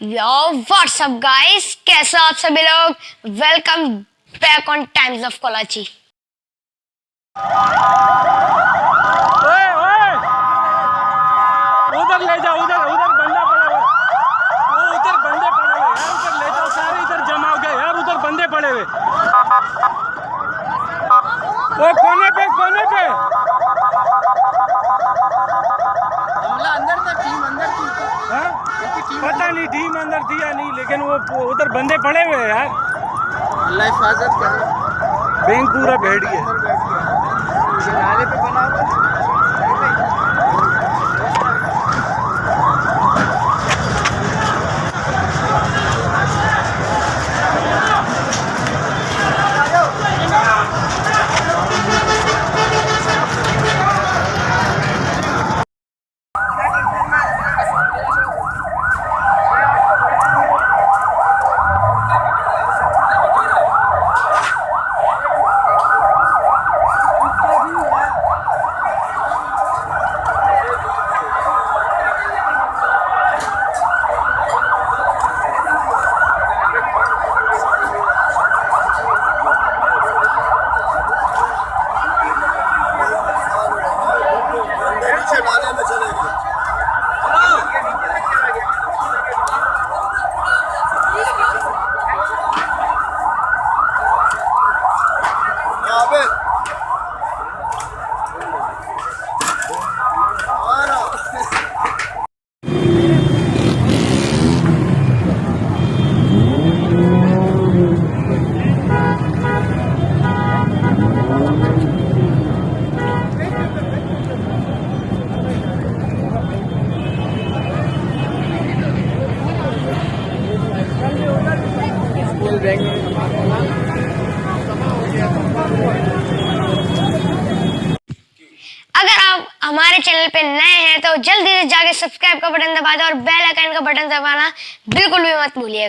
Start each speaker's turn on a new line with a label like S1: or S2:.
S1: यो WhatsApp guys कैसे हो आप सभी लोग? Welcome back on times of Kolachi
S2: ओए ओए! उधर ले जाओ उधर उधर बंदा पड़ा हुआ वो उधर बंदे पड़े हुए। यार उधर ले जाओ सारे इधर जमा हो गए। यार उधर बंदे पड़े हुए। वो कोने पे कोने पे
S3: हमला अंदर था टीम अंदर थी
S2: हाँ? पता नहीं टीम अंदर थी या नहीं लेकिन वो उधर बंदे पड़े हुए हैं यार।
S3: अल्लाह हिफाजत करे
S2: बैंक पूरा बैठ गया
S1: अगर आप हमारे चैनल पे नए हैं तो जल्दी से जाके सब्सक्राइब का बटन दबा दो और बेल आइकन का बटन दबाना बिल्कुल भी मत भूलिएगा।